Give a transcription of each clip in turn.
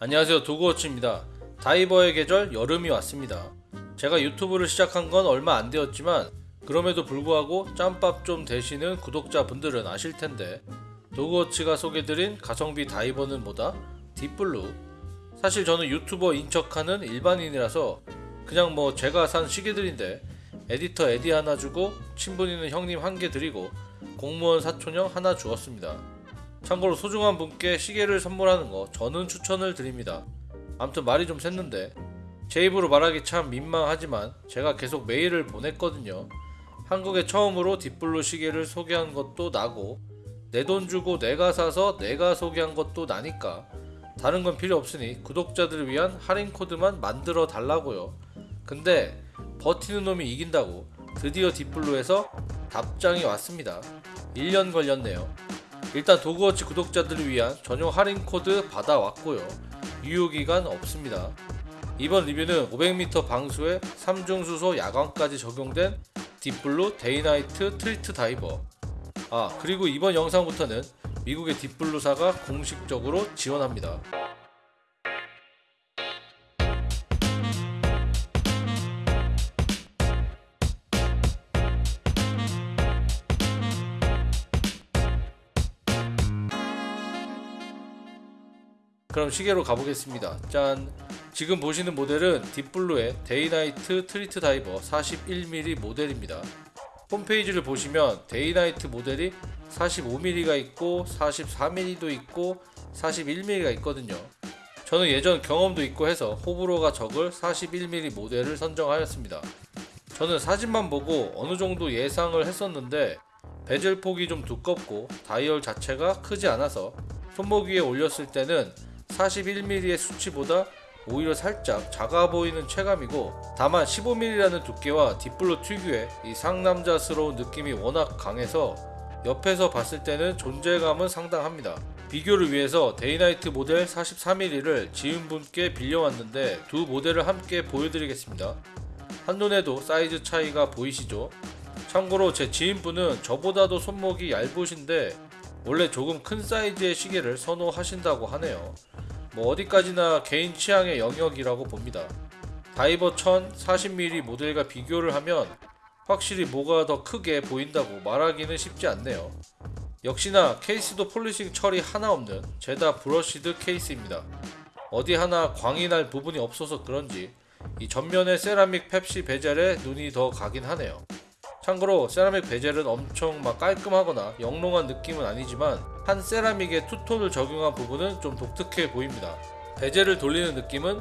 안녕하세요 Dog Watch입니다. 다이버의 계절 여름이 왔습니다. 제가 유튜브를 시작한 건 얼마 안 되었지만 그럼에도 불구하고 짬밥 좀 되시는 구독자분들은 아실 텐데 Dog Watch가 소개드린 가성비 다이버는 뭐다? Deep Blue 사실 저는 유튜버 인 척하는 일반인이라서 그냥 뭐 제가 산 시계들인데 에디터 에디 하나 주고 친분 있는 형님 한 개 드리고 공무원 사촌형 하나 주었습니다. 참고로 소중한 분께 시계를 선물하는 거 저는 추천을 드립니다. 아무튼 말이 좀 샜는데 제 입으로 말하기 참 민망하지만 제가 계속 메일을 보냈거든요. 한국에 처음으로 Deep Blue 시계를 소개한 것도 나고 내 돈 주고 내가 사서 내가 소개한 것도 나니까 다른 건 필요 없으니 구독자들을 위한 할인 코드만 만들어 달라고요. 근데 버티는 놈이 이긴다고 드디어 Deep Blue에서 답장이 왔습니다. 1년 걸렸네요. 일단 Dog Watch 구독자들을 위한 전용 할인 코드 받아왔고요. 유효기간 없습니다. 이번 리뷰는 500m 방수에 3중 수소 야광까지 적용된 Deep Blue Day Night Trit Diver. 아, 그리고 이번 영상부터는 미국의 Deep Blue사가 공식적으로 지원합니다. 그럼 시계로 가보겠습니다. 짠! 지금 보시는 모델은 Deep Blue의 Day Night Trit Diver 41mm 모델입니다. 홈페이지를 보시면 Day Night 모델이 45mm가 있고 44mm도 있고 41mm가 있거든요. 저는 예전 경험도 있고 해서 호불호가 적을 41mm 모델을 선정하였습니다. 저는 사진만 보고 어느 정도 예상을 했었는데 베젤 폭이 좀 두껍고 다이얼 자체가 크지 않아서 손목 위에 올렸을 때는 41mm의 수치보다 오히려 살짝 작아 보이는 체감이고 다만 15mm라는 두께와 Deep Blue 특유의 이 상남자스러운 느낌이 워낙 강해서 옆에서 봤을 때는 존재감은 상당합니다. 비교를 위해서 Day Night 모델 43mm를 지인분께 빌려왔는데 두 모델을 함께 보여드리겠습니다. 한눈에도 사이즈 차이가 보이시죠? 참고로 제 지인분은 저보다도 손목이 얇으신데 원래 조금 큰 사이즈의 시계를 선호하신다고 하네요. 뭐 어디까지나 개인 취향의 영역이라고 봅니다. Diver 1000 40mm 모델과 비교를 하면 확실히 뭐가 더 크게 보인다고 말하기는 쉽지 않네요. 역시나 케이스도 polishing 처리 하나 없는 죄다 brushed 케이스입니다. 어디 하나 광이 날 부분이 없어서 그런지 이 전면의 세라믹 펩시 bezel에 눈이 더 가긴 하네요. 참고로 세라믹 베젤은 엄청 막 깔끔하거나 영롱한 느낌은 아니지만 한 세라믹에 투톤을 적용한 부분은 좀 독특해 보입니다. 베젤을 돌리는 느낌은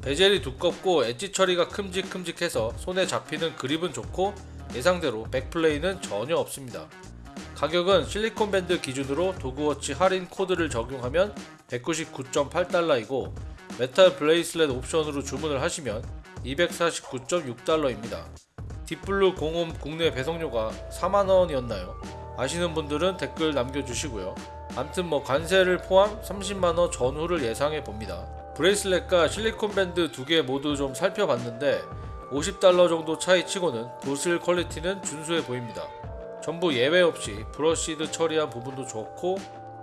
베젤이 두껍고 엣지 처리가 큼직큼직해서 손에 잡히는 그립은 좋고 예상대로 백플레이는 전혀 없습니다. 가격은 실리콘 밴드 기준으로 도그워치 할인 코드를 적용하면 199.8달러이고 메탈 bracelet 옵션으로 주문을 하시면 249.6달러입니다. Deep Blue 공홈 국내 배송료가 4만원이었나요? 아시는 분들은 댓글 남겨주시고요. 암튼 뭐 관세를 포함 30만원 전후를 예상해 봅니다. bracelet과 실리콘 밴드 두 개 모두 좀 살펴봤는데 50달러 정도 차이 치고는 두 줄 quality는 준수해 보입니다. 전부 예외 없이 brushed 처리한 부분도 좋고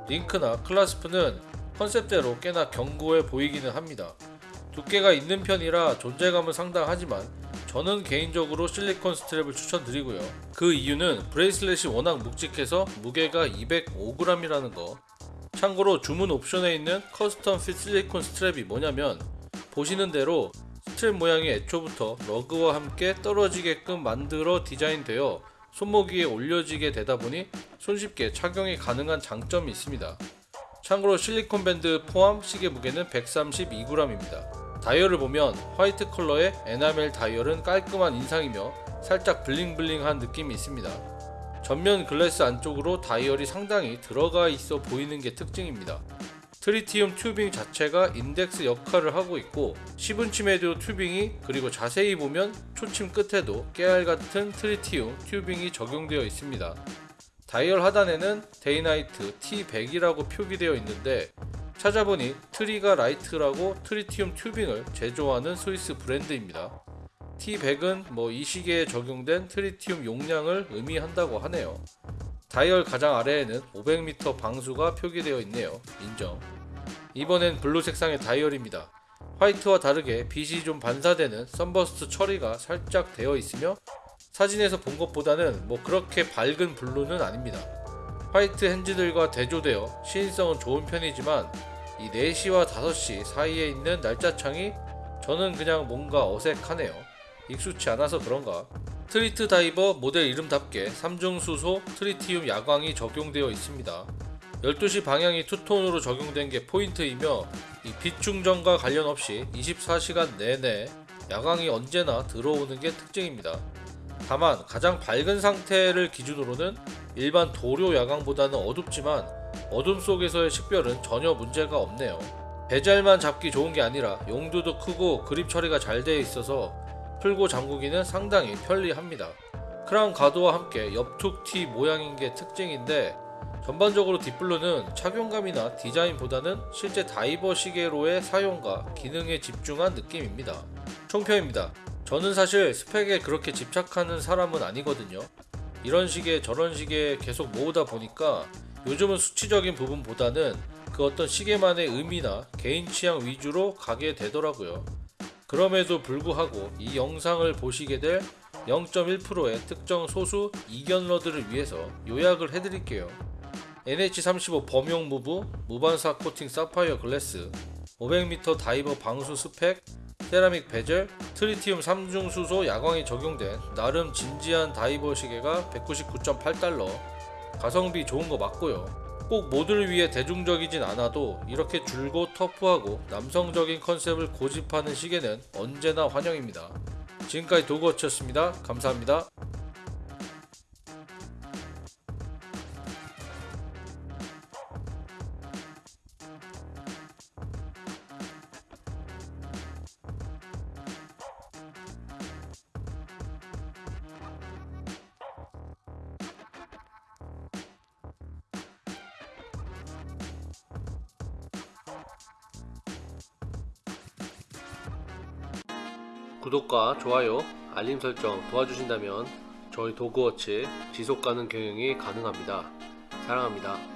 링크나 clasp는 컨셉대로 꽤나 견고해 보이기는 합니다. 두께가 있는 편이라 존재감은 상당하지만 저는 개인적으로 실리콘 strap을 추천드리고요. 그 이유는 bracelet이 워낙 묵직해서 무게가 205g이라는 거. 참고로 주문 옵션에 있는 custom fit 실리콘 strap이 뭐냐면 보시는 대로 스트랩 모양이 애초부터 lug와 함께 떨어지게끔 만들어 디자인되어 손목 위에 올려지게 되다 보니 손쉽게 착용이 가능한 장점이 있습니다. 참고로 실리콘 밴드 포함 시계 무게는 132g입니다. 다이얼을 보면 화이트 컬러의 에나멜 다이얼은 깔끔한 인상이며 살짝 bling bling한 느낌이 있습니다. 전면 글래스 안쪽으로 다이얼이 상당히 들어가 있어 보이는 게 특징입니다. tritium tubing 자체가 인덱스 역할을 하고 있고 10인치메디오 tubing이 그리고 자세히 보면 초침 끝에도 깨알 같은 tritium tubing이 적용되어 있습니다. 다이얼 하단에는 데이나이트 T100이라고 표기되어 있는데 찾아보니 트리가 라이트라고 tritium tubing을 제조하는 스위스 브랜드입니다. T100은 뭐 이 시계에 적용된 tritium 용량을 의미한다고 하네요. 다이얼 가장 아래에는 500m 방수가 표기되어 있네요. 인정. 이번엔 블루 색상의 다이얼입니다. 화이트와 다르게 빛이 좀 반사되는 sunburst 처리가 살짝 되어 있으며 사진에서 본 것보다는 뭐 그렇게 밝은 블루는 아닙니다. 화이트 hands들과 대조되어 시인성은 좋은 편이지만 이 4시와 5시 사이에 있는 날짜창이 저는 그냥 뭔가 어색하네요. 익숙치 않아서 그런가. 트리트 다이버 모델 이름답게 3중 수소 tritium 야광이 적용되어 있습니다. 12시 방향이 two-tone으로 적용된 게 포인트이며 이빛 충전과 관련 없이 24시간 내내 야광이 언제나 들어오는 게 특징입니다. 다만 가장 밝은 상태를 기준으로는 일반 도료 야광보다는 어둡지만 어둠 속에서의 식별은 전혀 문제가 없네요. 배잘만 잡기 좋은 게 아니라 용도도 크고 그립 처리가 잘 되어 있어서 풀고 잠그기는 상당히 편리합니다. 크라운 가드와 함께 옆툭 T 모양인 게 특징인데 전반적으로 딥블루는 착용감이나 디자인보다는 실제 다이버 시계로의 사용과 기능에 집중한 느낌입니다. 총평입니다. 저는 사실 스펙에 그렇게 집착하는 사람은 아니거든요. 이런 시계 저런 시계 계속 모으다 보니까 요즘은 수치적인 부분보다는 그 어떤 시계만의 의미나 개인 취향 위주로 가게 되더라고요. 그럼에도 불구하고 이 영상을 보시게 될 0.1%의 특정 소수 이견러들을 위해서 요약을 해드릴게요. NH35 범용 무브, 무반사 코팅 사파이어 글래스, 500m 다이버 방수 스펙, 세라믹 베젤, tritium 3중 수소 야광이 적용된 나름 진지한 다이버 시계가 199.8달러. 가성비 좋은 거 맞고요. 꼭 모두를 위해 대중적이진 않아도 이렇게 줄고 터프하고 남성적인 컨셉을 고집하는 시계는 언제나 환영입니다. 지금까지 도그워치였습니다. 감사합니다. 구독과 좋아요, 알림 설정 도와주신다면 저희 도그워치 지속 가능 경영이 가능합니다. 사랑합니다.